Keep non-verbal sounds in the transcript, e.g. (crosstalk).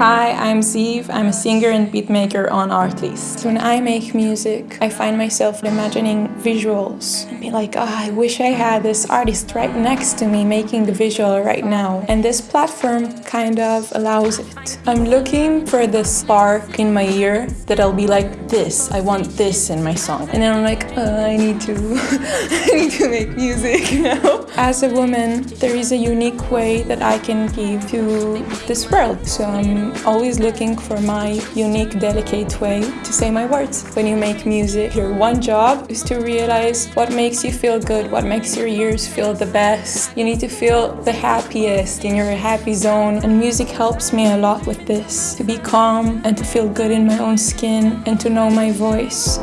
Hi, I'm Zeev. I'm a singer and beatmaker on Artlist. When I make music, I find myself imagining visuals and be like, oh, I wish I had this artist right next to me making the visual right now. And this platform kind of allows it. I'm looking for the spark in my ear that I'll be like, this, I want this in my song. And then I'm like, oh, I need to, (laughs) I need to make music (laughs) now. As a woman, there is a unique way that I can give to this world. So Always looking for my unique, delicate way to say my words. When you make music, your one job is to realize what makes you feel good, what makes your ears feel the best. You need to feel the happiest in your happy zone and music helps me a lot with this. To be calm and to feel good in my own skin and to know my voice.